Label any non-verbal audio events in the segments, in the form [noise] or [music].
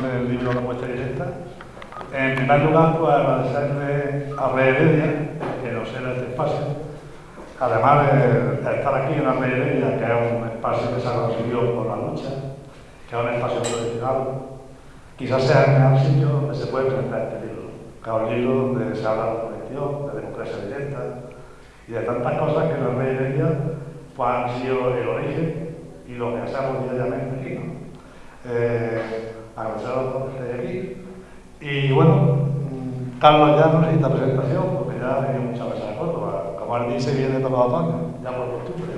del libro La muestra directa. En primer lugar, pues agradecerle a Rey Heredia, que nos era este espacio, además de estar aquí en la Rey Heredia, que es un espacio que se ha conseguido por la lucha, que es un espacio tradicional, quizás sea el mejor sitio donde se puede presentar este libro, que es un libro donde se habla de conexión, de democracia directa y de tantas cosas que la Rey Heredia pues, han sido el origen y lo que hacemos diariamente aquí. ¿no? Eh, agradecer a que estéis aquí. Y bueno, Carlos ya no necesita presentación, porque ya ha venido muchas veces a Córdoba. Como él dice, viene todos los otoños, ya por costumbre.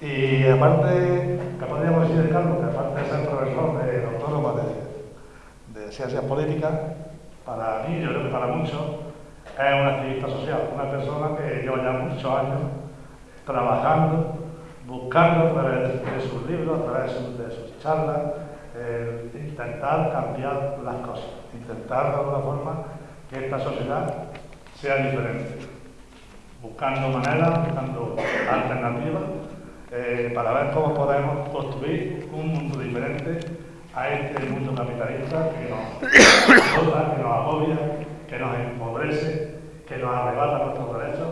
Y aparte, ¿qué podríamos decir de Carlos? Que aparte de ser profesor de autónoma de, de ciencias políticas, para mí, yo creo que para muchos, es un activista social, una persona que lleva ya muchos años trabajando, buscando a través de sus libros, a través de sus charlas, eh, intentar cambiar las cosas, intentar de alguna forma que esta sociedad sea diferente, buscando maneras, buscando alternativas eh, para ver cómo podemos construir un mundo diferente a este mundo capitalista que nos azota, que nos agobia, que nos empobrece, que nos arrebata nuestros derechos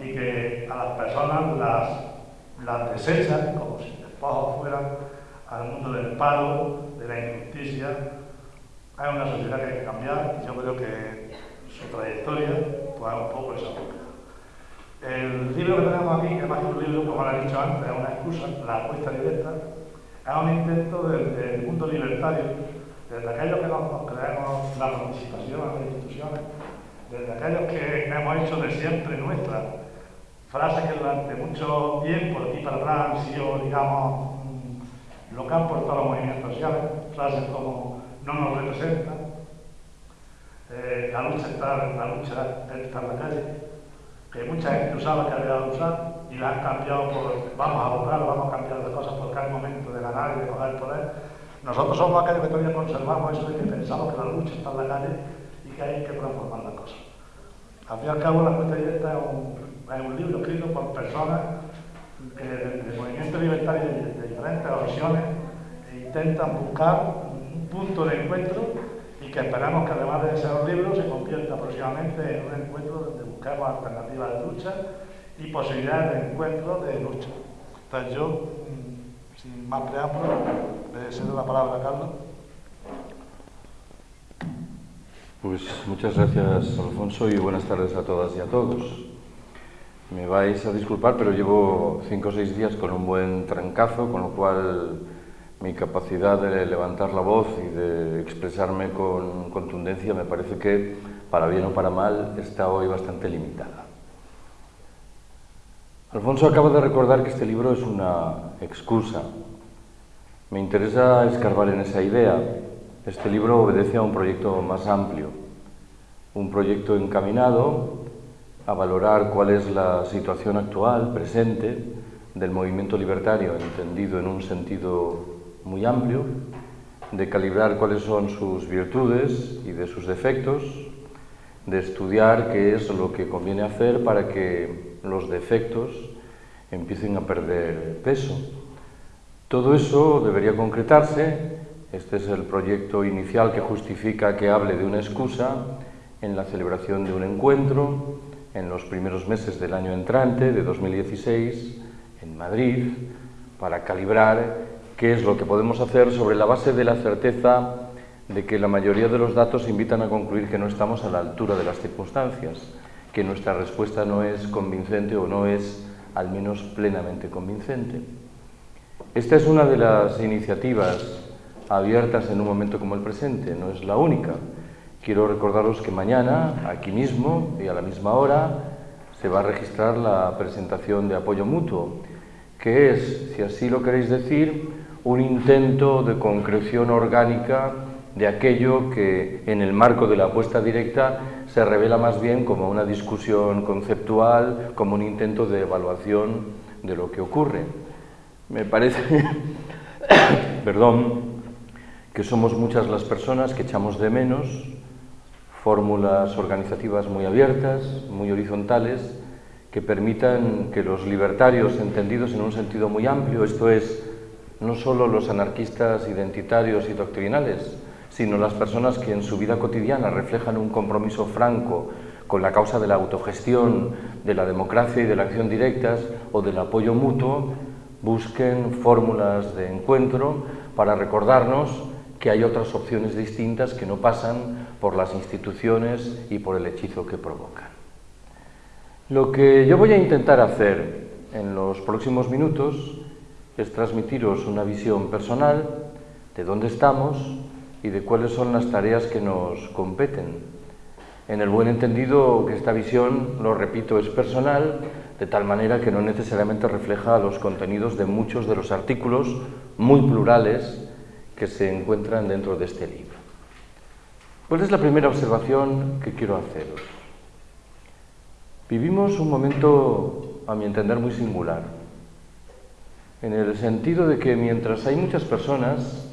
y que a las personas las, las desecha como si después fueran al mundo del paro, de la injusticia. Hay una sociedad que hay que cambiar yo creo que su trayectoria pues, es un poco esa búsqueda. El libro que tenemos aquí, que más que un libro, como lo he dicho antes, es una excusa, la apuesta directa, es un intento del, del mundo libertario, desde aquellos que nos, nos creemos la participación en las instituciones, desde aquellos que hemos hecho de siempre nuestra, frases que durante mucho tiempo, aquí para atrás, han sido, digamos, lo que han portado los movimientos sociales, frases como no nos representan, eh, la lucha está, la lucha está en la calle, que mucha gente usaba que había dado usar y la han cambiado por vamos a votar, vamos a cambiar las cosas porque el momento de ganar y de coger el poder. Nosotros somos aquellos que todavía conservamos eso de que pensamos que la lucha está en la calle y que hay que transformar las cosas. Al fin y al cabo, La Cuesta Directa es un, libro escrito por personas que de, movimientos libertarios de, de diferentes opciones intentan buscar un punto de encuentro y que esperamos que además de ser un libro se convierta próximamente en un encuentro donde busquemos alternativas de lucha y posibilidades de encuentro de lucha. Entonces yo, mm, sin más preámbulos, le cedo la palabra a Carlos. Pues muchas gracias, Alfonso, y buenas tardes a todas y a todos. Me vais a disculpar, pero llevo cinco o seis días con un buen trancazo, con lo cual mi capacidad de levantar la voz y de expresarme con contundencia me parece que, para bien o para mal, está hoy bastante limitada. Alfonso acaba de recordar que este libro es una excusa. Me interesa escarbar en esa idea. Este libro obedece a un proyecto más amplio, un proyecto encaminado a valorar cuál es la situación actual, presente, del movimiento libertario, entendido en un sentido muy amplio, de calibrar cuáles son sus virtudes y de sus defectos, de estudiar qué es lo que conviene hacer para que los defectos empiecen a perder peso. Todo eso debería concretarse, este es el proyecto inicial que justifica que hable de una excusa en la celebración de un encuentro en los primeros meses del año entrante, de 2016, en Madrid, para calibrar qué es lo que podemos hacer sobre la base de la certeza de que la mayoría de los datos invitan a concluir que no estamos a la altura de las circunstancias, que nuestra respuesta no es convincente o no es al menos plenamente convincente. Esta es una de las iniciativas abiertas en un momento como el presente, no es la única. Quiero recordaros que mañana, aquí mismo y a la misma hora, se va a registrar la presentación de apoyo mutuo, que es, si así lo queréis decir, un intento de concreción orgánica de aquello que en el marco de la apuesta directa se revela más bien como una discusión conceptual, como un intento de evaluación de lo que ocurre. Me parece, [coughs] perdón, que somos muchas las personas que echamos de menos fórmulas organizativas muy abiertas, muy horizontales, que permitan que los libertarios entendidos en un sentido muy amplio, esto es, no solo los anarquistas identitarios y doctrinales, sino las personas que en su vida cotidiana reflejan un compromiso franco con la causa de la autogestión, de la democracia y de la acción directas o del apoyo mutuo, busquen fórmulas de encuentro para recordarnos que hay otras opciones distintas que no pasan por las instituciones y por el hechizo que provocan. Lo que yo voy a intentar hacer en los próximos minutos es transmitiros una visión personal de dónde estamos y de cuáles son las tareas que nos competen en el buen entendido que esta visión, lo repito, es personal, de tal manera que no necesariamente refleja los contenidos de muchos de los artículos muy plurales que se encuentran dentro de este libro. ¿Cuál es la primera observación que quiero haceros? Vivimos un momento, a mi entender, muy singular, en el sentido de que mientras hay muchas personas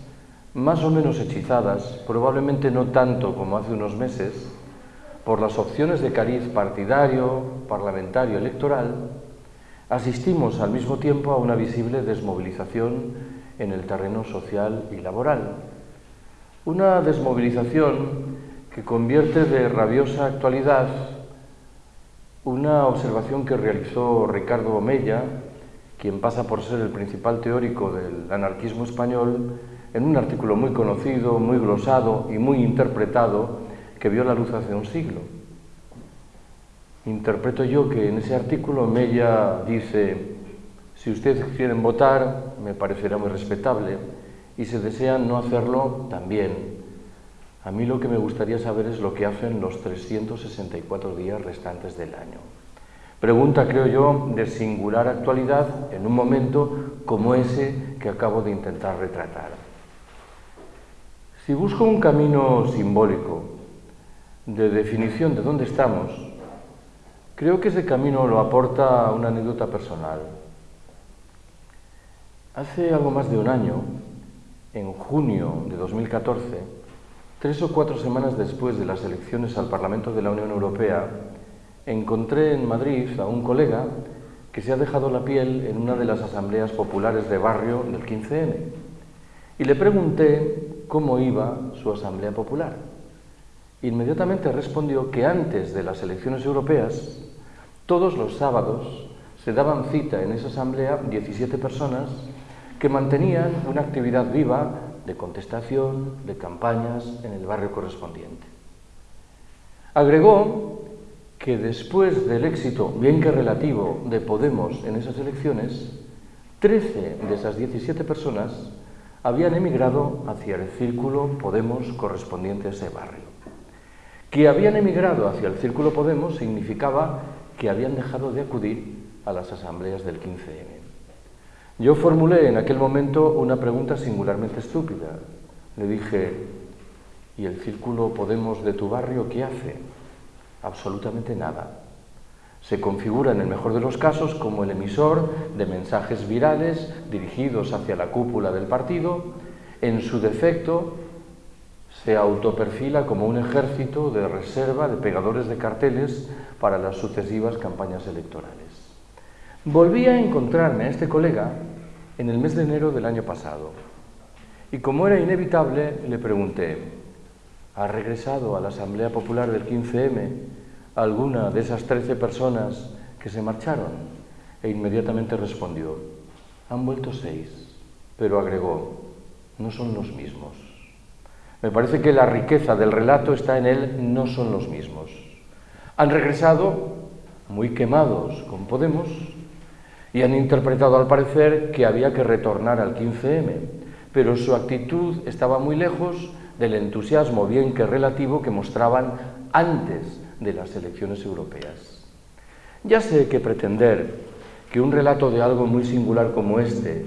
más o menos hechizadas, probablemente no tanto como hace unos meses, por las opciones de cariz partidario, parlamentario, electoral, asistimos al mismo tiempo a una visible desmovilización en el terreno social y laboral. Una desmovilización que convierte de rabiosa actualidad una observación que realizó Ricardo Omella, quien pasa por ser el principal teórico del anarquismo español, en un artículo muy conocido, muy glosado y muy interpretado que vio la luz hace un siglo. Interpreto yo que en ese artículo Mella dice, si ustedes quieren votar, me parecerá muy respetable, y si desean no hacerlo, también. A mí lo que me gustaría saber es lo que hacen los 364 días restantes del año. Pregunta, creo yo, de singular actualidad en un momento como ese que acabo de intentar retratar. Si busco un camino simbólico de definición de dónde estamos, creo que ese camino lo aporta una anécdota personal. Hace algo más de un año, en junio de 2014, tres o cuatro semanas después de las elecciones al Parlamento de la Unión Europea, encontré en Madrid a un colega que se ha dejado la piel en una de las asambleas populares de barrio del 15M. Y le pregunté cómo iba su asamblea popular inmediatamente respondió que antes de las elecciones europeas, todos los sábados se daban cita en esa asamblea 17 personas que mantenían una actividad viva de contestación, de campañas en el barrio correspondiente. Agregó que después del éxito, bien que relativo, de Podemos en esas elecciones, 13 de esas 17 personas habían emigrado hacia el círculo Podemos correspondiente a ese barrio. Que habían emigrado hacia el Círculo Podemos significaba que habían dejado de acudir a las asambleas del 15M. Yo formulé en aquel momento una pregunta singularmente estúpida. Le dije, ¿y el Círculo Podemos de tu barrio qué hace? Absolutamente nada. Se configura en el mejor de los casos como el emisor de mensajes virales dirigidos hacia la cúpula del partido, en su defecto se autoperfila como un ejército de reserva de pegadores de carteles para las sucesivas campañas electorales. Volví a encontrarme a este colega en el mes de enero del año pasado y como era inevitable le pregunté, ¿ha regresado a la Asamblea Popular del 15M alguna de esas 13 personas que se marcharon? E inmediatamente respondió, han vuelto seis, pero agregó, no son los mismos. Me parece que la riqueza del relato está en él, no son los mismos. Han regresado muy quemados con Podemos y han interpretado al parecer que había que retornar al 15M, pero su actitud estaba muy lejos del entusiasmo bien que relativo que mostraban antes de las elecciones europeas. Ya sé que pretender que un relato de algo muy singular como este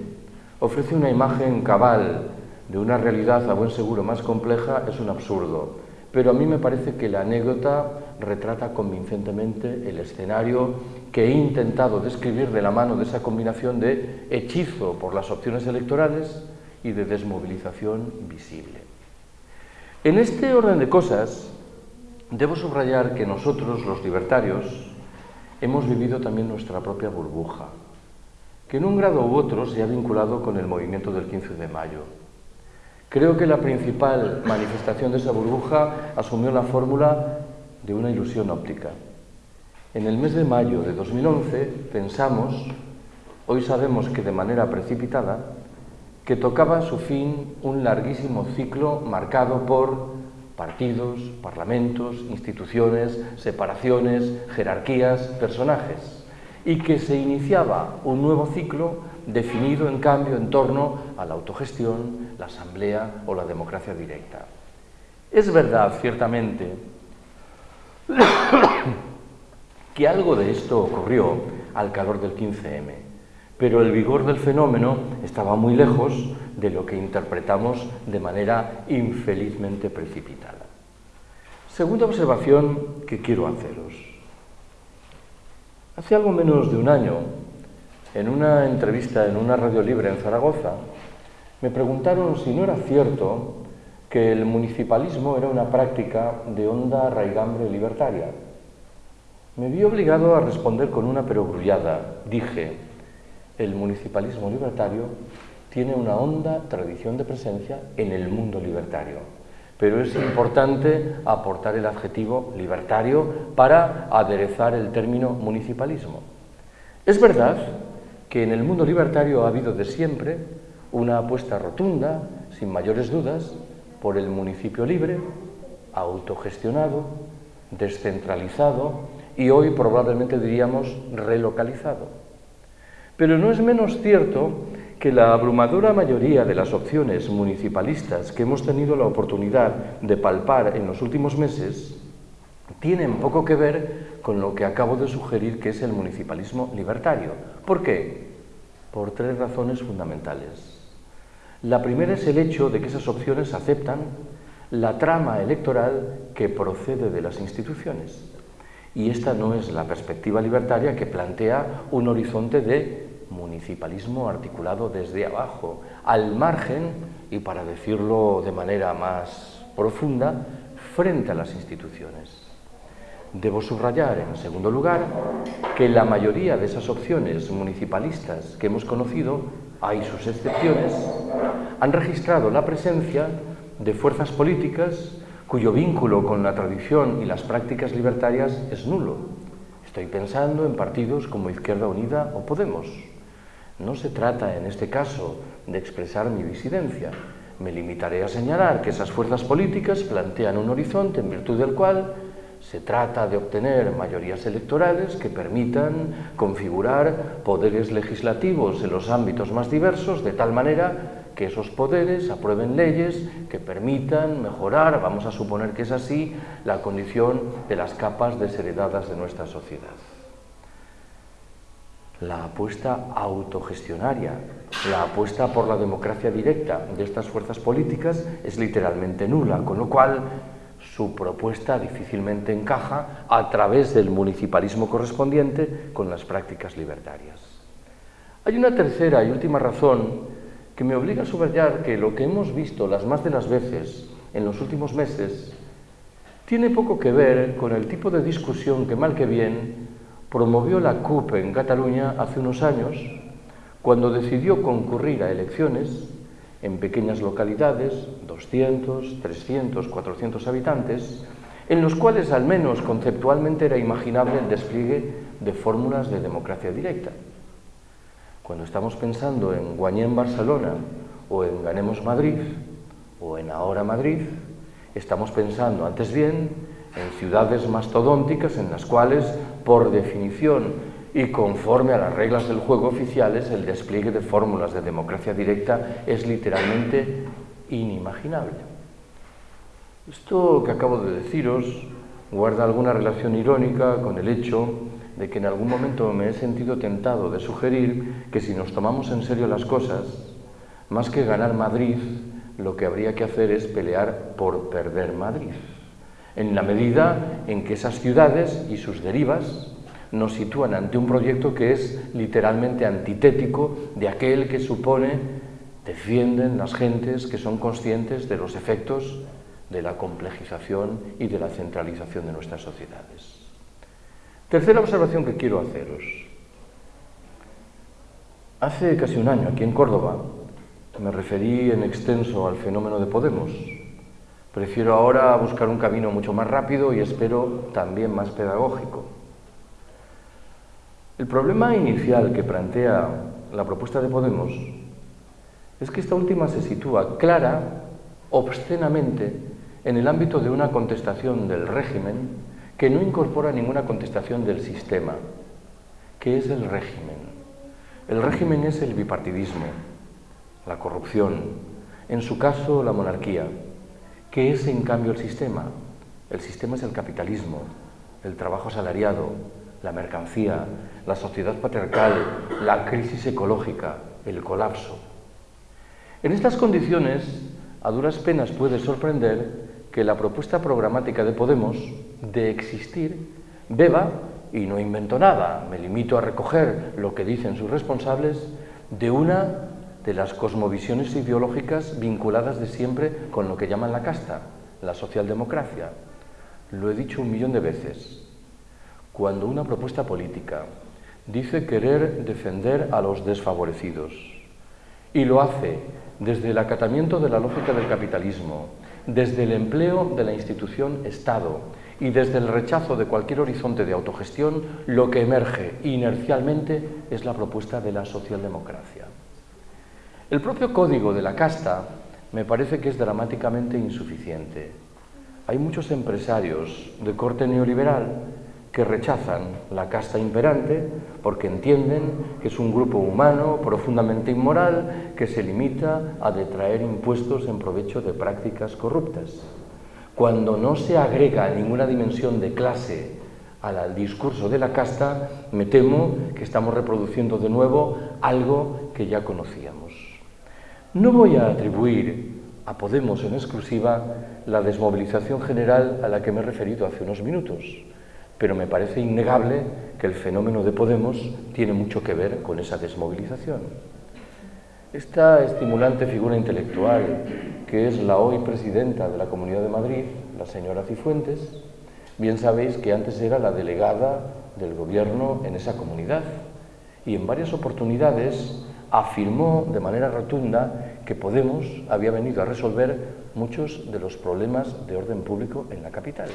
ofrece una imagen cabal de una realidad a buen seguro más compleja es un absurdo, pero a mí me parece que la anécdota retrata convincentemente el escenario que he intentado describir de la mano de esa combinación de hechizo por las opciones electorales y de desmovilización visible. En este orden de cosas, debo subrayar que nosotros, los libertarios, hemos vivido también nuestra propia burbuja. que en un grado u otro se ha vinculado con el movimiento del 15 de mayo. Creo que la principal manifestación de esa burbuja asumió la fórmula de una ilusión óptica. En el mes de mayo de 2011 pensamos, hoy sabemos que de manera precipitada, que tocaba su fin un larguísimo ciclo marcado por partidos, parlamentos, instituciones, separaciones, jerarquías, personajes, y que se iniciaba un nuevo ciclo definido en cambio en torno a la autogestión, la asamblea o la democracia directa. Es verdad, ciertamente, que algo de esto ocurrió al calor del 15M, pero el vigor del fenómeno estaba muy lejos de lo que interpretamos de manera infelizmente precipitada. Segunda observación que quiero haceros. Hace algo menos de un año, en una entrevista en una radio libre en Zaragoza, me preguntaron si no era cierto que el municipalismo era una práctica de honda raigambre libertaria. Me vi obligado a responder con una perogrullada. Dije, el municipalismo libertario tiene una honda tradición de presencia en el mundo libertario. Pero es importante aportar el adjetivo libertario para aderezar el término municipalismo. Es verdad que en el mundo libertario ha habido de siempre una apuesta rotunda, sin mayores dudas, por el municipio libre, autogestionado, descentralizado y hoy probablemente diríamos relocalizado. Pero no es menos cierto que la abrumadora mayoría de las opciones municipalistas que hemos tenido la oportunidad de palpar en los últimos meses tienen poco que ver con lo que acabo de sugerir que es el municipalismo libertario. ¿Por qué? Por tres razones fundamentales. La primera es el hecho de que esas opciones aceptan la trama electoral que procede de las instituciones. Y esta no es la perspectiva libertaria que plantea un horizonte de municipalismo articulado desde abajo, al margen y, para decirlo de manera más profunda, frente a las instituciones. Debo subrayar, en segundo lugar, que la mayoría de esas opciones municipalistas que hemos conocido, hay sus excepciones, han registrado la presencia de fuerzas políticas cuyo vínculo con la tradición y las prácticas libertarias es nulo. Estoy pensando en partidos como Izquierda Unida o Podemos. No se trata en este caso de expresar mi disidencia. Me limitaré a señalar que esas fuerzas políticas plantean un horizonte en virtud del cual se trata de obtener mayorías electorales que permitan configurar poderes legislativos en los ámbitos más diversos de tal manera que esos poderes aprueben leyes que permitan mejorar, vamos a suponer que es así, la condición de las capas desheredadas de nuestra sociedad. La apuesta autogestionaria, la apuesta por la democracia directa de estas fuerzas políticas es literalmente nula, con lo cual su propuesta difícilmente encaja a través del municipalismo correspondiente con las prácticas libertarias. Hay una tercera y última razón que me obliga a subrayar que lo que hemos visto las más de las veces en los últimos meses tiene poco que ver con el tipo de discusión que mal que bien promovió la CUP en Cataluña hace unos años cuando decidió concurrir a elecciones en pequeñas localidades, 200, 300, 400 habitantes, en los cuales al menos conceptualmente era imaginable el despliegue de fórmulas de democracia directa. Cuando estamos pensando en Guañén Barcelona o en Ganemos Madrid o en Ahora Madrid, estamos pensando antes bien en ciudades mastodónticas en las cuales, por definición y conforme a las reglas del juego oficiales, el despliegue de fórmulas de democracia directa es literalmente inimaginable. Esto que acabo de deciros guarda alguna relación irónica con el hecho de que en algún momento me he sentido tentado de sugerir que si nos tomamos en serio las cosas, más que ganar Madrid, lo que habría que hacer es pelear por perder Madrid, en la medida en que esas ciudades y sus derivas nos sitúan ante un proyecto que es literalmente antitético de aquel que supone defienden las gentes que son conscientes de los efectos de la complejización y de la centralización de nuestras sociedades. Tercera observación que quiero haceros. Hace casi un año, aquí en Córdoba, me referí en extenso al fenómeno de Podemos. Prefiero ahora buscar un camino mucho más rápido y espero también más pedagógico. El problema inicial que plantea la propuesta de Podemos es que esta última se sitúa clara, obscenamente, en el ámbito de una contestación del régimen que no incorpora ninguna contestación del sistema. ¿Qué es el régimen? El régimen es el bipartidismo, la corrupción, en su caso la monarquía. ¿Qué es en cambio el sistema? El sistema es el capitalismo, el trabajo asalariado, la mercancía, la sociedad patriarcal, la crisis ecológica, el colapso. En estas condiciones, a duras penas puede sorprender que la propuesta programática de Podemos de existir beba, y no invento nada, me limito a recoger lo que dicen sus responsables, de una de las cosmovisiones ideológicas vinculadas de siempre con lo que llaman la casta, la socialdemocracia. Lo he dicho un millón de veces. Cuando una propuesta política dice querer defender a los desfavorecidos y lo hace desde el acatamiento de la lógica del capitalismo, desde el empleo de la institución Estado y desde el rechazo de cualquier horizonte de autogestión, lo que emerge inercialmente es la propuesta de la socialdemocracia. El propio código de la casta me parece que es dramáticamente insuficiente. Hay muchos empresarios de corte neoliberal que rechazan la casta imperante porque entienden que es un grupo humano profundamente inmoral que se limita a detraer impuestos en provecho de prácticas corruptas. Cuando no se agrega ninguna dimensión de clase al discurso de la casta, me temo que estamos reproduciendo de nuevo algo que ya conocíamos. No voy a atribuir a Podemos en exclusiva la desmovilización general a la que me he referido hace unos minutos pero me parece innegable que el fenómeno de Podemos tiene mucho que ver con esa desmovilización. Esta estimulante figura intelectual, que es la hoy presidenta de la Comunidad de Madrid, la señora Cifuentes, bien sabéis que antes era la delegada del gobierno en esa comunidad y en varias oportunidades afirmó de manera rotunda que Podemos había venido a resolver muchos de los problemas de orden público en la capital.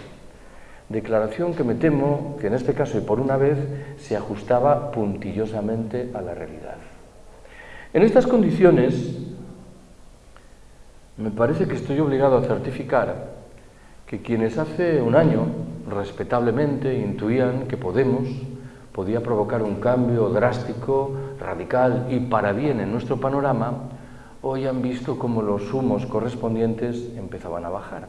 Declaración que me temo que en este caso y por una vez se ajustaba puntillosamente a la realidad. En estas condiciones me parece que estoy obligado a certificar que quienes hace un año respetablemente intuían que Podemos podía provocar un cambio drástico, radical y para bien en nuestro panorama, hoy han visto cómo los humos correspondientes empezaban a bajar.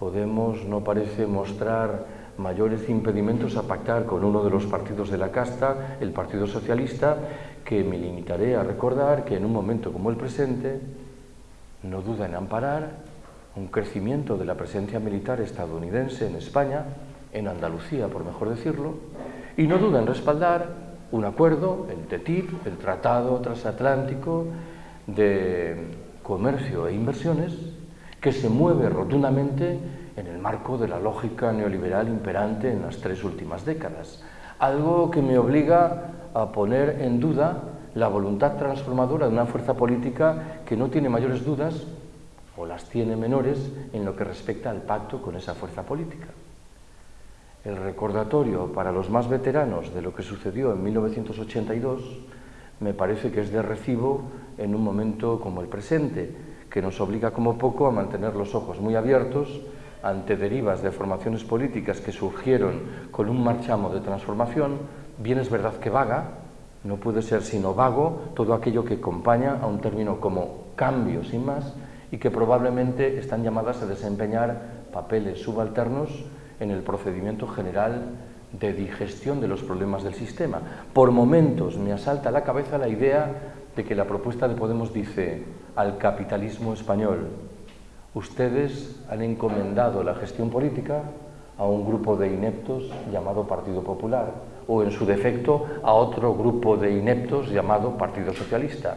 Podemos no parece mostrar mayores impedimentos a pactar con uno de los partidos de la casta, el Partido Socialista, que me limitaré a recordar que en un momento como el presente no duda en amparar un crecimiento de la presencia militar estadounidense en España, en Andalucía por mejor decirlo, y no duda en respaldar un acuerdo, el TTIP, el Tratado Transatlántico de Comercio e Inversiones, que se mueve rotundamente en el marco de la lógica neoliberal imperante en las tres últimas décadas. Algo que me obliga a poner en duda la voluntad transformadora de una fuerza política que no tiene mayores dudas, o las tiene menores, en lo que respecta al pacto con esa fuerza política. El recordatorio para los más veteranos de lo que sucedió en 1982 me parece que es de recibo en un momento como el presente, que nos obliga como poco a mantener los ojos muy abiertos ante derivas de formaciones políticas que surgieron con un marchamo de transformación, bien es verdad que vaga, no puede ser sino vago todo aquello que acompaña a un término como cambio sin más y que probablemente están llamadas a desempeñar papeles subalternos en el procedimiento general de digestión de los problemas del sistema. Por momentos me asalta a la cabeza la idea de que la propuesta de Podemos dice al capitalismo español. Ustedes han encomendado la gestión política a un grupo de ineptos llamado Partido Popular o en su defecto a otro grupo de ineptos llamado Partido Socialista.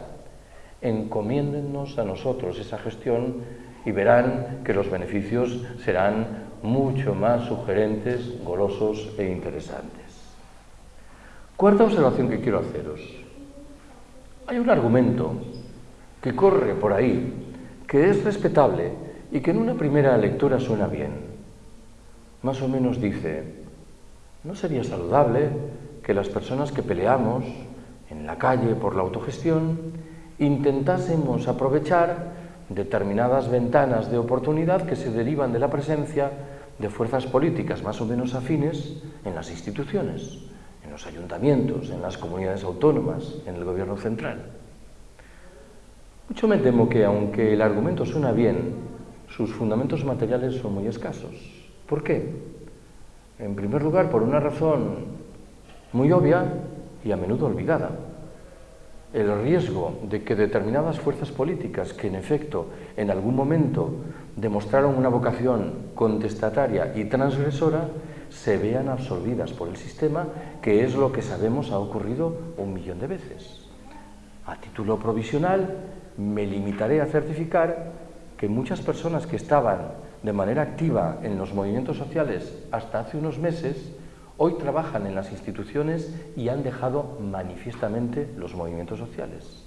Encomiéndennos a nosotros esa gestión y verán que los beneficios serán mucho más sugerentes, golosos e interesantes. Cuarta observación que quiero haceros. Hay un argumento que corre por ahí, que es respetable y que en una primera lectura suena bien. Más o menos dice, ¿no sería saludable que las personas que peleamos en la calle por la autogestión intentásemos aprovechar determinadas ventanas de oportunidad que se derivan de la presencia de fuerzas políticas más o menos afines en las instituciones, los ayuntamientos, en las comunidades autónomas, en el gobierno central. Mucho me temo que, aunque el argumento suena bien, sus fundamentos materiales son muy escasos. ¿Por qué? En primer lugar, por una razón muy obvia y a menudo olvidada el riesgo de que determinadas fuerzas políticas que en efecto en algún momento demostraron una vocación contestataria y transgresora se vean absorbidas por el sistema, que es lo que sabemos ha ocurrido un millón de veces. A título provisional, me limitaré a certificar que muchas personas que estaban de manera activa en los movimientos sociales hasta hace unos meses hoy trabajan en las instituciones y han dejado manifiestamente los movimientos sociales.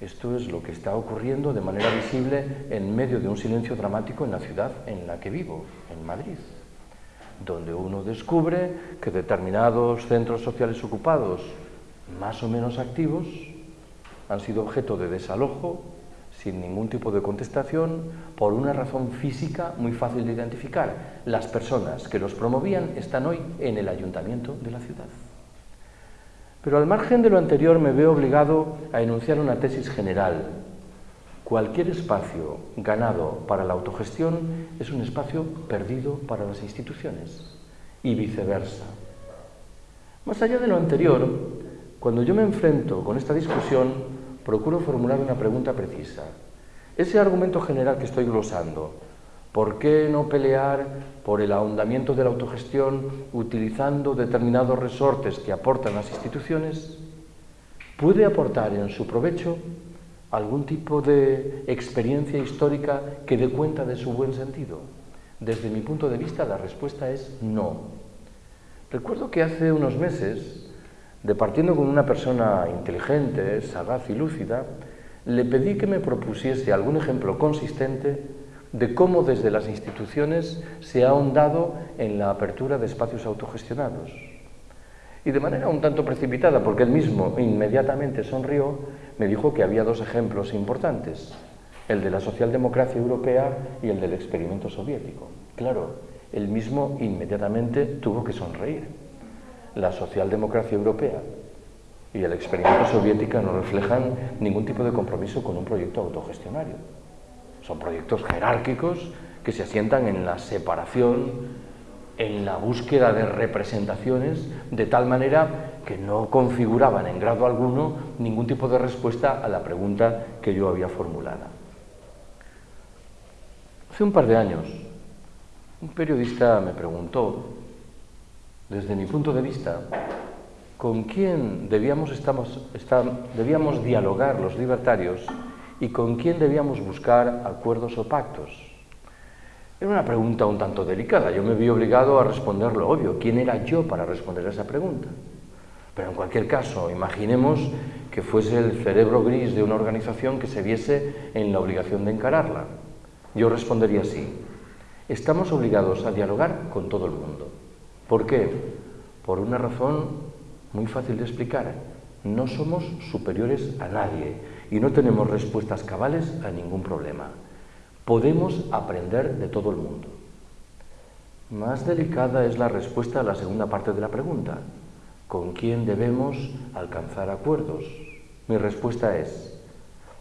Esto es lo que está ocurriendo de manera visible en medio de un silencio dramático en la ciudad en la que vivo, en Madrid, donde uno descubre que determinados centros sociales ocupados, más o menos activos, han sido objeto de desalojo sin ningún tipo de contestación, por una razón física muy fácil de identificar. Las personas que los promovían están hoy en el ayuntamiento de la ciudad. Pero al margen de lo anterior me veo obligado a enunciar una tesis general. Cualquier espacio ganado para la autogestión es un espacio perdido para las instituciones y viceversa. Más allá de lo anterior, cuando yo me enfrento con esta discusión, procuro formular una pregunta precisa. Ese argumento general que estoy glosando, ¿por qué no pelear por el ahondamiento de la autogestión utilizando determinados resortes que aportan las instituciones? ¿Puede aportar en su provecho algún tipo de experiencia histórica que dé cuenta de su buen sentido? Desde mi punto de vista la respuesta es no. Recuerdo que hace unos meses Departiendo con una persona inteligente, sagaz y lúcida, le pedí que me propusiese algún ejemplo consistente de cómo desde las instituciones se ha ahondado en la apertura de espacios autogestionados. Y de manera un tanto precipitada, porque él mismo inmediatamente sonrió, me dijo que había dos ejemplos importantes, el de la socialdemocracia europea y el del experimento soviético. Claro, él mismo inmediatamente tuvo que sonreír la socialdemocracia europea y el experimento soviético no reflejan ningún tipo de compromiso con un proyecto autogestionario. Son proyectos jerárquicos que se asientan en la separación, en la búsqueda de representaciones, de tal manera que no configuraban en grado alguno ningún tipo de respuesta a la pregunta que yo había formulado. Hace un par de años, un periodista me preguntó desde mi punto de vista, con quién debíamos, debíamos dialogar los libertarios y con quién debíamos buscar acuerdos o pactos. Era una pregunta un tanto delicada. Yo me vi obligado a responder lo obvio. ¿Quién era yo para responder a esa pregunta? Pero en cualquier caso, imaginemos que fuese el cerebro gris de una organización que se viese en la obligación de encararla. Yo respondería así. Estamos obligados a dialogar con todo el mundo. ¿Por qué? Por una razón muy fácil de explicar. No somos superiores a nadie y no tenemos respuestas cabales a ningún problema. Podemos aprender de todo el mundo. Más delicada es la respuesta a la segunda parte de la pregunta. ¿Con quién debemos alcanzar acuerdos? Mi respuesta es,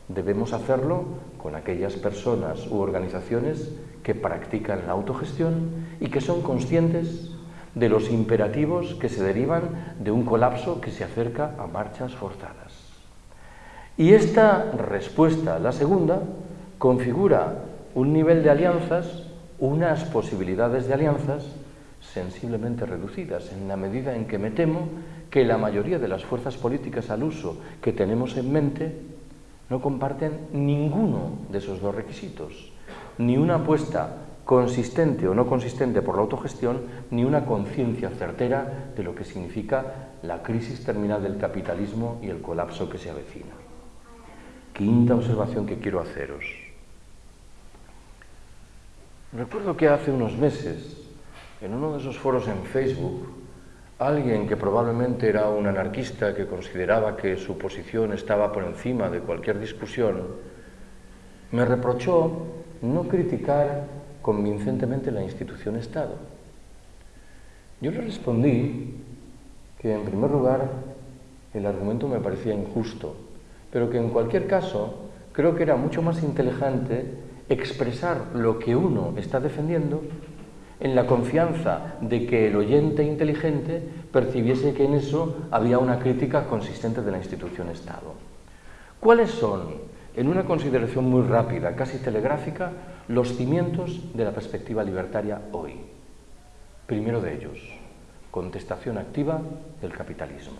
debemos hacerlo con aquellas personas u organizaciones que practican la autogestión y que son conscientes de los imperativos que se derivan de un colapso que se acerca a marchas forzadas. Y esta respuesta, la segunda, configura un nivel de alianzas, unas posibilidades de alianzas sensiblemente reducidas, en la medida en que me temo que la mayoría de las fuerzas políticas al uso que tenemos en mente no comparten ninguno de esos dos requisitos, ni una apuesta consistente o no consistente por la autogestión, ni una conciencia certera de lo que significa la crisis terminal del capitalismo y el colapso que se avecina. Quinta observación que quiero haceros. Recuerdo que hace unos meses, en uno de esos foros en Facebook, alguien que probablemente era un anarquista que consideraba que su posición estaba por encima de cualquier discusión, me reprochó no criticar convincentemente la institución Estado. Yo le respondí que, en primer lugar, el argumento me parecía injusto, pero que en cualquier caso creo que era mucho más inteligente expresar lo que uno está defendiendo en la confianza de que el oyente inteligente percibiese que en eso había una crítica consistente de la institución Estado. ¿Cuáles son, en una consideración muy rápida, casi telegráfica, los cimientos de la perspectiva libertaria hoy? Primero de ellos, contestación activa del capitalismo.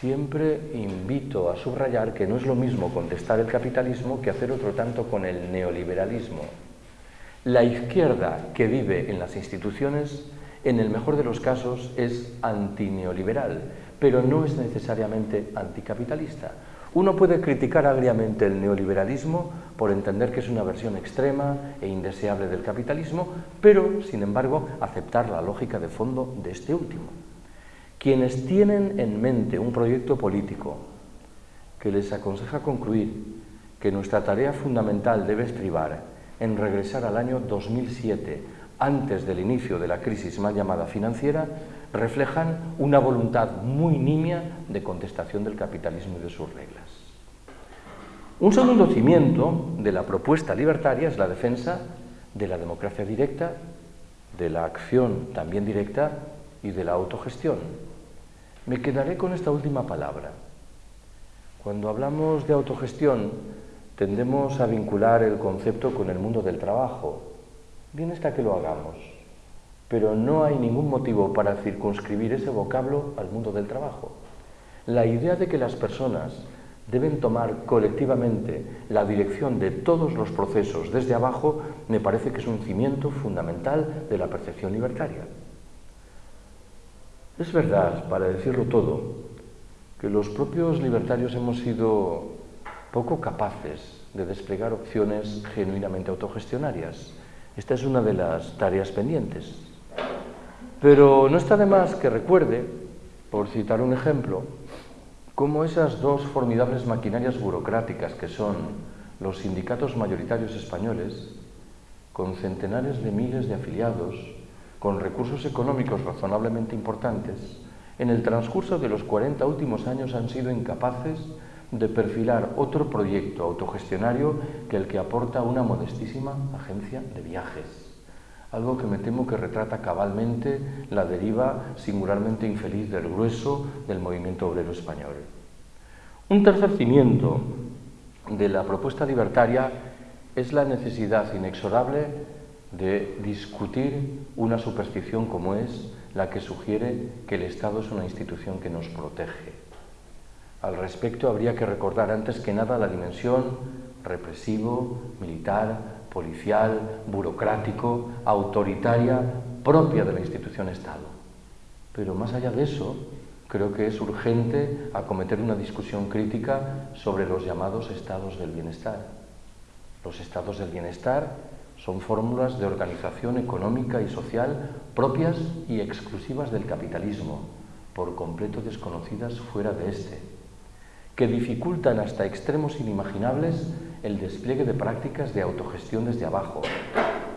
Siempre invito a subrayar que no es lo mismo contestar el capitalismo que hacer otro tanto con el neoliberalismo. La izquierda que vive en las instituciones, en el mejor de los casos, es antineoliberal, pero no es necesariamente anticapitalista. Uno puede criticar agriamente el neoliberalismo por entender que es una versión extrema e indeseable del capitalismo, pero, sin embargo, aceptar la lógica de fondo de este último. Quienes tienen en mente un proyecto político que les aconseja concluir que nuestra tarea fundamental debe estribar en regresar al año 2007, antes del inicio de la crisis mal llamada financiera, reflejan una voluntad muy nimia de contestación del capitalismo y de sus reglas. Un segundo cimiento de la propuesta libertaria es la defensa de la democracia directa, de la acción también directa y de la autogestión. Me quedaré con esta última palabra. Cuando hablamos de autogestión, tendemos a vincular el concepto con el mundo del trabajo. Bien está que lo hagamos, pero no hay ningún motivo para circunscribir ese vocablo al mundo del trabajo. La idea de que las personas deben tomar colectivamente la dirección de todos los procesos desde abajo me parece que es un cimiento fundamental de la percepción libertaria. Es verdad, para decirlo todo, que los propios libertarios hemos sido poco capaces de desplegar opciones genuinamente autogestionarias. Esta es una de las tareas pendientes. Pero no está de más que recuerde, por citar un ejemplo, cómo esas dos formidables maquinarias burocráticas que son los sindicatos mayoritarios españoles, con centenares de miles de afiliados, con recursos económicos razonablemente importantes, en el transcurso de los 40 últimos años han sido incapaces de perfilar otro proyecto autogestionario que el que aporta una modestísima agencia de viajes. Algo que me temo que retrata cabalmente la deriva singularmente infeliz del grueso del movimiento obrero español. Un tercer cimiento de la propuesta libertaria es la necesidad inexorable de discutir una superstición como es la que sugiere que el Estado es una institución que nos protege. Al respecto habría que recordar antes que nada la dimensión represivo, militar, policial, burocrático, autoritaria propia de la institución Estado. Pero más allá de eso, creo que es urgente acometer una discusión crítica sobre los llamados estados del bienestar. Los estados del bienestar son fórmulas de organización económica y social propias y exclusivas del capitalismo, por completo desconocidas fuera de este, que dificultan hasta extremos inimaginables el despliegue de prácticas de autogestión desde abajo,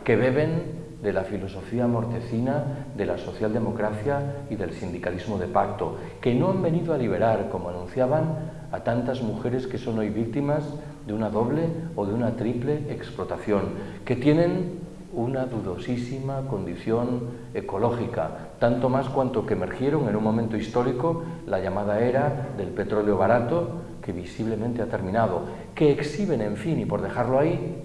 que beben de la filosofía mortecina de la socialdemocracia y del sindicalismo de pacto, que no han venido a liberar, como anunciaban, a tantas mujeres que son hoy víctimas de una doble o de una triple explotación, que tienen una dudosísima condición ecológica, tanto más cuanto que emergieron en un momento histórico la llamada era del petróleo barato, que visiblemente ha terminado, que exhiben, en fin, y por dejarlo ahí,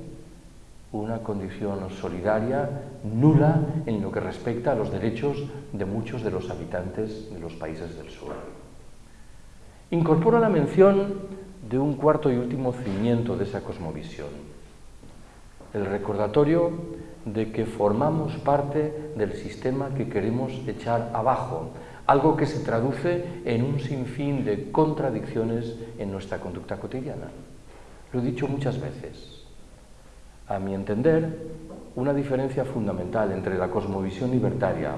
una condición solidaria nula en lo que respecta a los derechos de muchos de los habitantes de los países del sur. Incorpora la mención de un cuarto y último cimiento de esa cosmovisión, el recordatorio de que formamos parte del sistema que queremos echar abajo, algo que se traduce en un sinfín de contradicciones en nuestra conducta cotidiana. Lo he dicho muchas veces. A mi entender, una diferencia fundamental entre la cosmovisión libertaria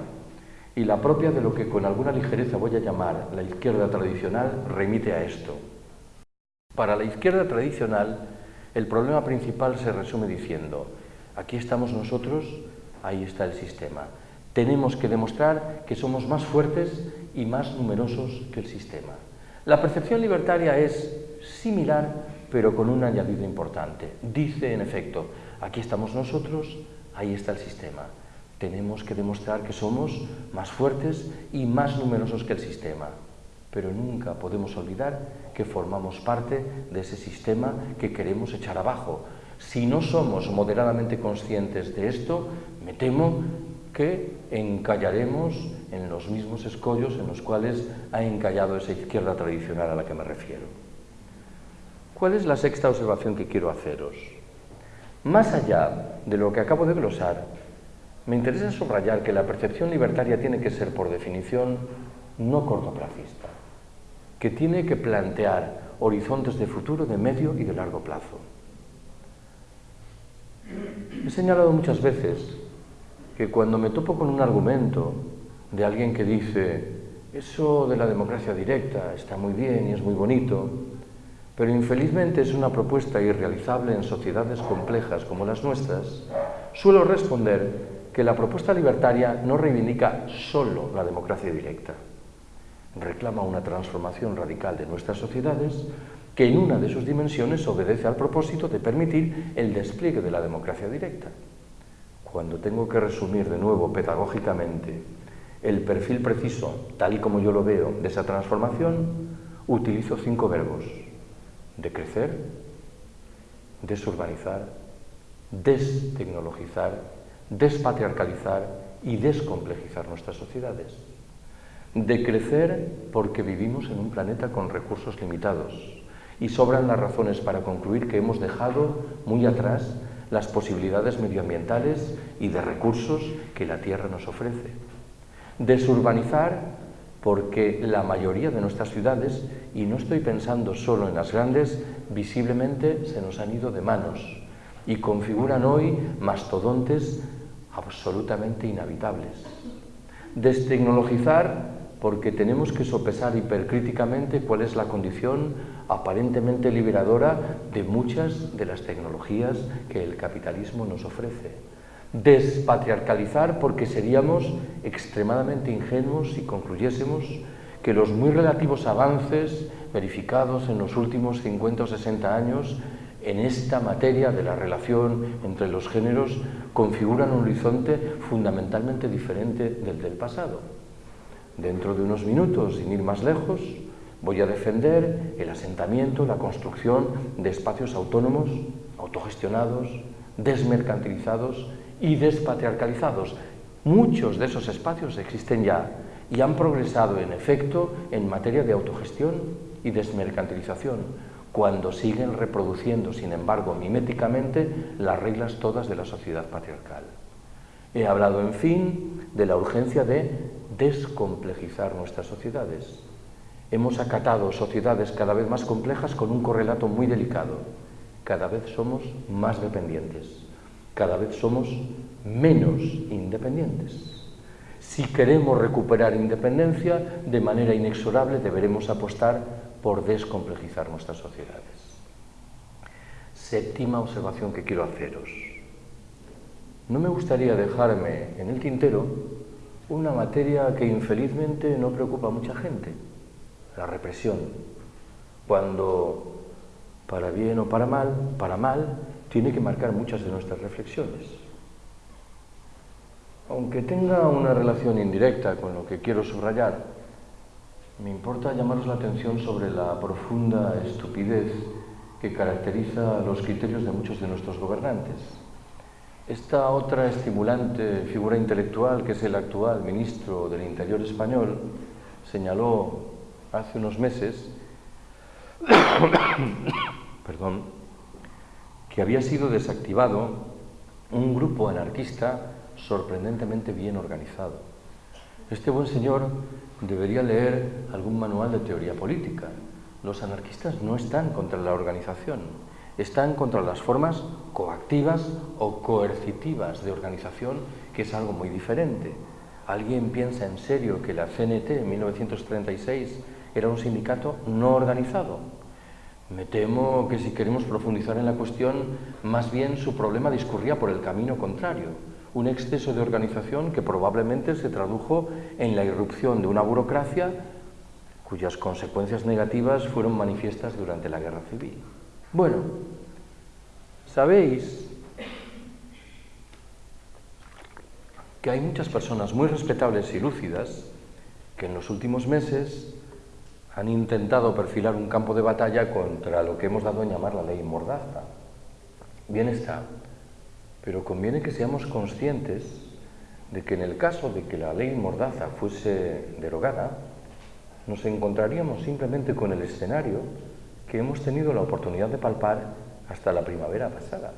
y la propia de lo que con alguna ligereza voy a llamar la izquierda tradicional remite a esto. Para la izquierda tradicional, el problema principal se resume diciendo, aquí estamos nosotros, ahí está el sistema. Tenemos que demostrar que somos más fuertes y más numerosos que el sistema. La percepción libertaria es similar, pero con un añadido importante. Dice, en efecto, aquí estamos nosotros, ahí está el sistema. Tenemos que demostrar que somos más fuertes y más numerosos que el sistema pero nunca podemos olvidar que formamos parte de ese sistema que queremos echar abajo. Si no somos moderadamente conscientes de esto, me temo que encallaremos en los mismos escollos en los cuales ha encallado esa izquierda tradicional a la que me refiero. ¿Cuál es la sexta observación que quiero haceros? Más allá de lo que acabo de glosar, me interesa subrayar que la percepción libertaria tiene que ser, por definición, no cortoplacista que tiene que plantear horizontes de futuro de medio y de largo plazo. He señalado muchas veces que cuando me topo con un argumento de alguien que dice eso de la democracia directa está muy bien y es muy bonito, pero infelizmente es una propuesta irrealizable en sociedades complejas como las nuestras, suelo responder que la propuesta libertaria no reivindica solo la democracia directa, reclama una transformación radical de nuestras sociedades que en una de sus dimensiones obedece al propósito de permitir el despliegue de la democracia directa. Cuando tengo que resumir de nuevo pedagógicamente el perfil preciso, tal y como yo lo veo, de esa transformación, utilizo cinco verbos. Decrecer, desurbanizar, destecnologizar, despatriarcalizar y descomplejizar nuestras sociedades de crecer porque vivimos en un planeta con recursos limitados y sobran las razones para concluir que hemos dejado muy atrás las posibilidades medioambientales y de recursos que la Tierra nos ofrece. Desurbanizar porque la mayoría de nuestras ciudades, y no estoy pensando solo en las grandes, visiblemente se nos han ido de manos y configuran hoy mastodontes absolutamente inhabitables. Destecnologizar porque tenemos que sopesar hipercríticamente cuál es la condición aparentemente liberadora de muchas de las tecnologías que el capitalismo nos ofrece. Despatriarcalizar porque seríamos extremadamente ingenuos si concluyésemos que los muy relativos avances verificados en los últimos 50 o 60 años en esta materia de la relación entre los géneros configuran un horizonte fundamentalmente diferente del del pasado. Dentro de unos minutos, sin ir más lejos, voy a defender el asentamiento, la construcción de espacios autónomos, autogestionados, desmercantilizados y despatriarcalizados. Muchos de esos espacios existen ya y han progresado en efecto en materia de autogestión y desmercantilización, cuando siguen reproduciendo, sin embargo, miméticamente las reglas todas de la sociedad patriarcal. He hablado, en fin, de la urgencia de descomplejizar nuestras sociedades. Hemos acatado sociedades cada vez más complejas con un correlato muy delicado. Cada vez somos más dependientes, cada vez somos menos independientes. Si queremos recuperar independencia, de manera inexorable deberemos apostar por descomplejizar nuestras sociedades. Séptima observación que quiero haceros. No me gustaría dejarme en el tintero una materia que infelizmente no preocupa a mucha gente, la represión, cuando para bien o para mal, para mal, tiene que marcar muchas de nuestras reflexiones. Aunque tenga una relación indirecta con lo que quiero subrayar, me importa llamaros la atención sobre la profunda estupidez que caracteriza los criterios de muchos de nuestros gobernantes. Esta otra estimulante figura intelectual, que es el actual ministro del Interior español, señaló hace unos meses [coughs] perdón, que había sido desactivado un grupo anarquista sorprendentemente bien organizado. Este buen señor debería leer algún manual de teoría política. Los anarquistas no están contra la organización, están contra las formas coactivas o coercitivas de organización, que es algo muy diferente. ¿Alguien piensa en serio que la CNT en 1936 era un sindicato no organizado? Me temo que si queremos profundizar en la cuestión, más bien su problema discurría por el camino contrario, un exceso de organización que probablemente se tradujo en la irrupción de una burocracia cuyas consecuencias negativas fueron manifiestas durante la Guerra Civil. Bueno, sabéis que hay muchas personas muy respetables y lúcidas que en los últimos meses han intentado perfilar un campo de batalla contra lo que hemos dado en llamar la ley Mordaza. Bien está, pero conviene que seamos conscientes de que en el caso de que la ley Mordaza fuese derogada, nos encontraríamos simplemente con el escenario que hemos tenido la oportunidad de palpar hasta la primavera pasada.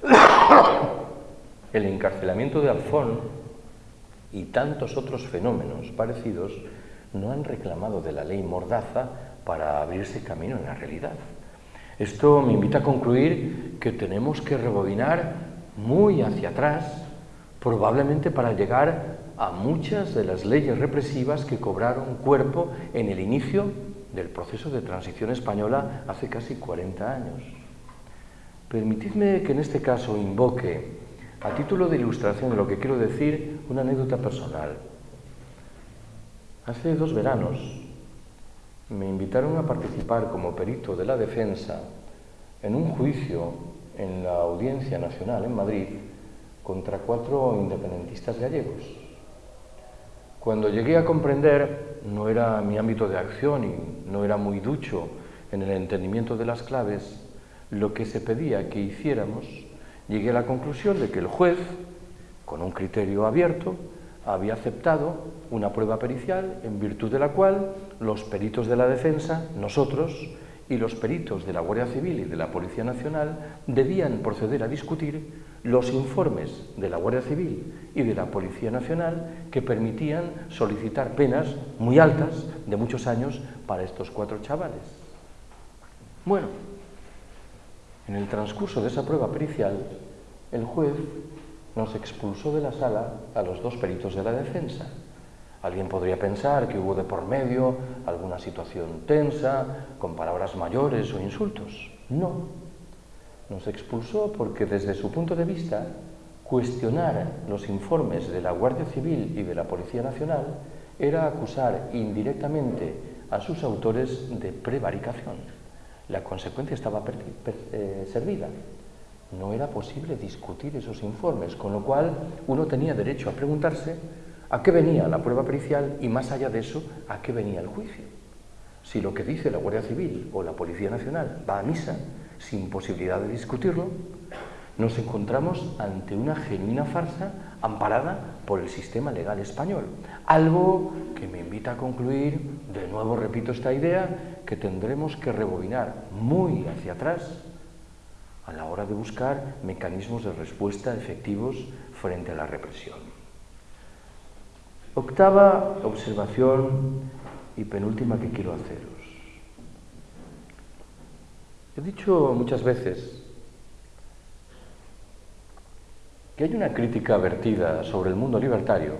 [coughs] El encarcelamiento de Alfón y tantos otros fenómenos parecidos no han reclamado de la ley Mordaza para abrirse camino en la realidad. Esto me invita a concluir que tenemos que rebobinar muy hacia atrás, probablemente para llegar a muchas de las leyes represivas que cobraron cuerpo en el inicio del proceso de transición española hace casi 40 años. Permitidme que en este caso invoque, a título de ilustración de lo que quiero decir, una anécdota personal. Hace dos veranos me invitaron a participar como perito de la defensa en un juicio en la Audiencia Nacional en Madrid contra cuatro independentistas gallegos. Cuando llegué a comprender, no era mi ámbito de acción y no era muy ducho en el entendimiento de las claves, lo que se pedía que hiciéramos, llegué a la conclusión de que el juez, con un criterio abierto, había aceptado una prueba pericial en virtud de la cual los peritos de la defensa, nosotros, y los peritos de la Guardia Civil y de la Policía Nacional debían proceder a discutir los informes de la Guardia Civil y de la Policía Nacional que permitían solicitar penas muy altas de muchos años para estos cuatro chavales. Bueno, en el transcurso de esa prueba pericial, el juez nos expulsó de la sala a los dos peritos de la defensa. Alguien podría pensar que hubo de por medio alguna situación tensa, con palabras mayores o insultos. No. Nos expulsó porque desde su punto de vista, cuestionar los informes de la Guardia Civil y de la Policía Nacional era acusar indirectamente a sus autores de prevaricación. La consecuencia estaba eh, servida no era posible discutir esos informes, con lo cual uno tenía derecho a preguntarse a qué venía la prueba pericial y más allá de eso, a qué venía el juicio. Si lo que dice la Guardia Civil o la Policía Nacional va a misa sin posibilidad de discutirlo, nos encontramos ante una genuina farsa amparada por el sistema legal español. Algo que me invita a concluir, de nuevo repito esta idea, que tendremos que rebobinar muy hacia atrás a la hora de buscar mecanismos de respuesta efectivos frente a la represión. Octava observación y penúltima que quiero haceros. He dicho muchas veces que hay una crítica vertida sobre el mundo libertario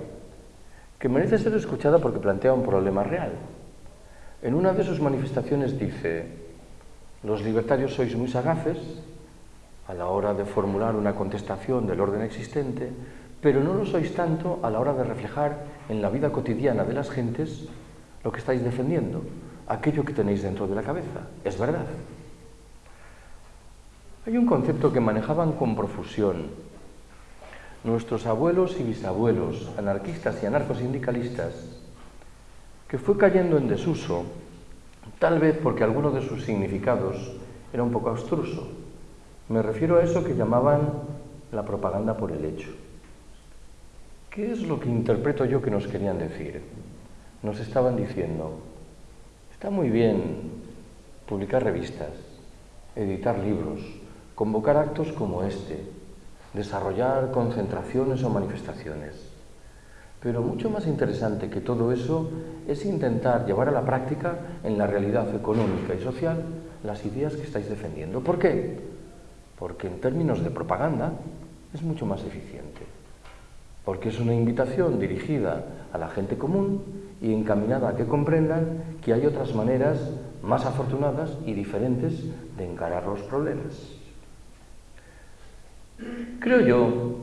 que merece ser escuchada porque plantea un problema real. En una de sus manifestaciones dice, los libertarios sois muy sagaces a la hora de formular una contestación del orden existente, pero no lo sois tanto a la hora de reflejar en la vida cotidiana de las gentes lo que estáis defendiendo, aquello que tenéis dentro de la cabeza. Es verdad. Hay un concepto que manejaban con profusión nuestros abuelos y bisabuelos, anarquistas y anarcosindicalistas, que fue cayendo en desuso, tal vez porque alguno de sus significados era un poco abstruso. Me refiero a eso que llamaban la propaganda por el hecho. ¿Qué es lo que interpreto yo que nos querían decir? Nos estaban diciendo, está muy bien publicar revistas, editar libros, convocar actos como este, desarrollar concentraciones o manifestaciones, Pero mucho más interesante que todo eso es intentar llevar a la práctica en la realidad económica y social las ideas que estáis defendiendo. ¿Por qué? Porque en términos de propaganda es mucho más eficiente. Porque es una invitación dirigida a la gente común y encaminada a que comprendan que hay otras maneras más afortunadas y diferentes de encarar los problemas. Creo yo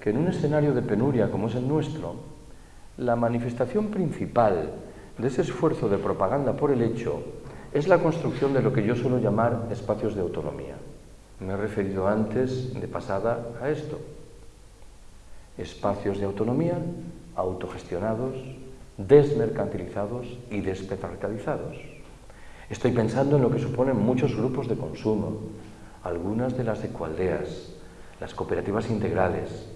que en un escenario de penuria como es el nuestro, la manifestación principal de ese esfuerzo de propaganda por el hecho es la construcción de lo que yo suelo llamar espacios de autonomía. Me he referido antes, de pasada, a esto. Espacios de autonomía autogestionados, desmercantilizados y despetralizados. Estoy pensando en lo que suponen muchos grupos de consumo, algunas de las ecualdeas, las cooperativas integrales,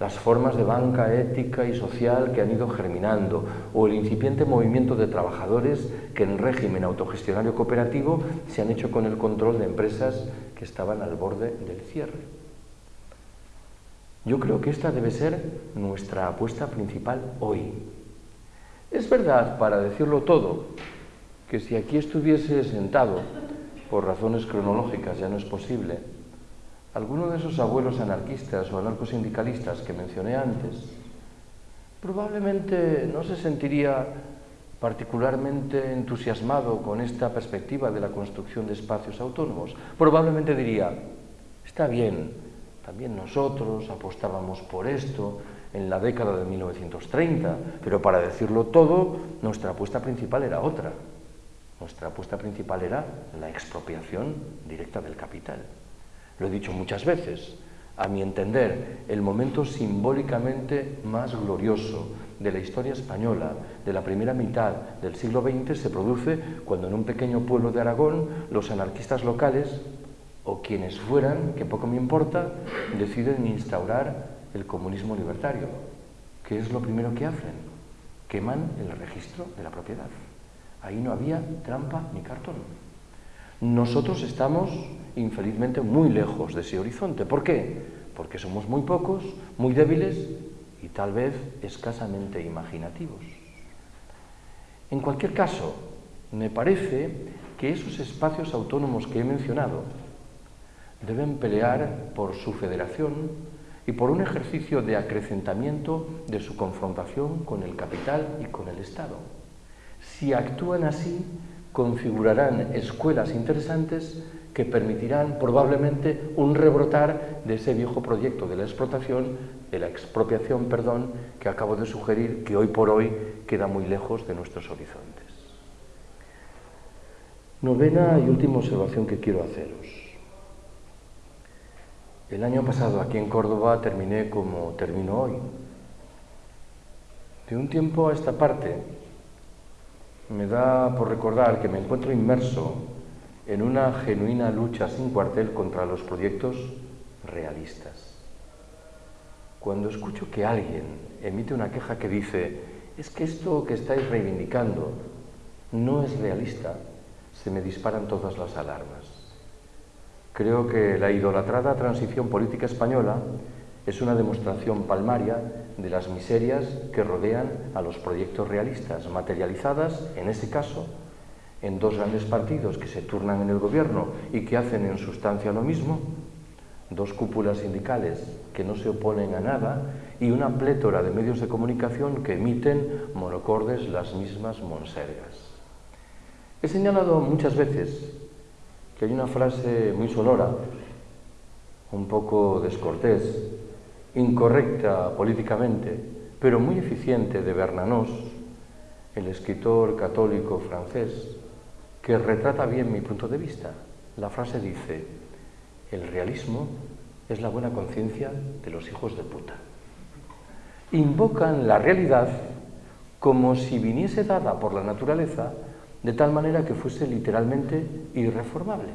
las formas de banca ética y social que han ido germinando, o el incipiente movimiento de trabajadores que en régimen autogestionario cooperativo se han hecho con el control de empresas que estaban al borde del cierre. Yo creo que esta debe ser nuestra apuesta principal hoy. Es verdad, para decirlo todo, que si aquí estuviese sentado, por razones cronológicas ya no es posible, alguno de esos abuelos anarquistas o anarcosindicalistas que mencioné antes, probablemente no se sentiría particularmente entusiasmado con esta perspectiva de la construcción de espacios autónomos. Probablemente diría, está bien, también nosotros apostábamos por esto en la década de 1930, pero para decirlo todo, nuestra apuesta principal era otra. Nuestra apuesta principal era la expropiación directa del capital. Lo he dicho muchas veces, a mi entender, el momento simbólicamente más glorioso de la historia española de la primera mitad del siglo XX se produce cuando en un pequeño pueblo de Aragón los anarquistas locales, o quienes fueran, que poco me importa, deciden instaurar el comunismo libertario. ¿Qué es lo primero que hacen? Queman el registro de la propiedad. Ahí no había trampa ni cartón. Nosotros estamos, infelizmente, muy lejos de ese horizonte. ¿Por qué? Porque somos muy pocos, muy débiles y tal vez escasamente imaginativos. En cualquier caso, me parece que esos espacios autónomos que he mencionado deben pelear por su federación y por un ejercicio de acrecentamiento de su confrontación con el capital y con el Estado. Si actúan así, configurarán escuelas interesantes que permitirán probablemente un rebrotar de ese viejo proyecto de la explotación, de la expropiación, perdón, que acabo de sugerir que hoy por hoy queda muy lejos de nuestros horizontes. Novena y última observación que quiero haceros. El año pasado aquí en Córdoba terminé como termino hoy. De un tiempo a esta parte me da por recordar que me encuentro inmerso en una genuina lucha sin cuartel contra los proyectos realistas. Cuando escucho que alguien emite una queja que dice, es que esto que estáis reivindicando no es realista, se me disparan todas las alarmas. Creo que la idolatrada transición política española es una demostración palmaria de las miserias que rodean a los proyectos realistas, materializadas, en ese caso, en dos grandes partidos que se turnan en el gobierno y que hacen en sustancia lo mismo, dos cúpulas sindicales que no se oponen a nada y una plétora de medios de comunicación que emiten monocordes las mismas monsergas. He señalado muchas veces que hay una frase muy sonora, un poco descortés, incorrecta políticamente, pero muy eficiente de Bernanos, el escritor católico francés, que retrata bien mi punto de vista. La frase dice, el realismo es la buena conciencia de los hijos de puta. Invocan la realidad como si viniese dada por la naturaleza de tal manera que fuese literalmente irreformable,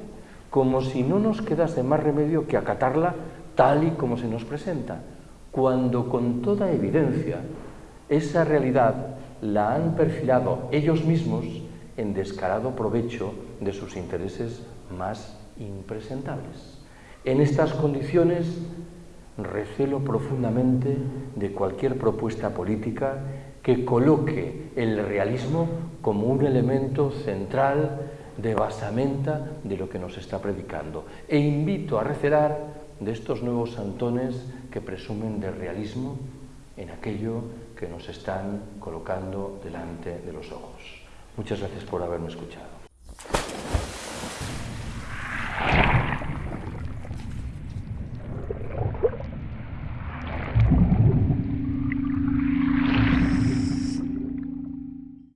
como si no nos quedase más remedio que acatarla tal y como se nos presenta, cuando con toda evidencia esa realidad la han perfilado ellos mismos en descarado provecho de sus intereses más impresentables. En estas condiciones recelo profundamente de cualquier propuesta política que coloque el realismo como un elemento central de basamenta de lo que nos está predicando. E invito a recelar de estos nuevos santones que presumen de realismo en aquello que nos están colocando delante de los ojos. Muchas gracias por haberme escuchado.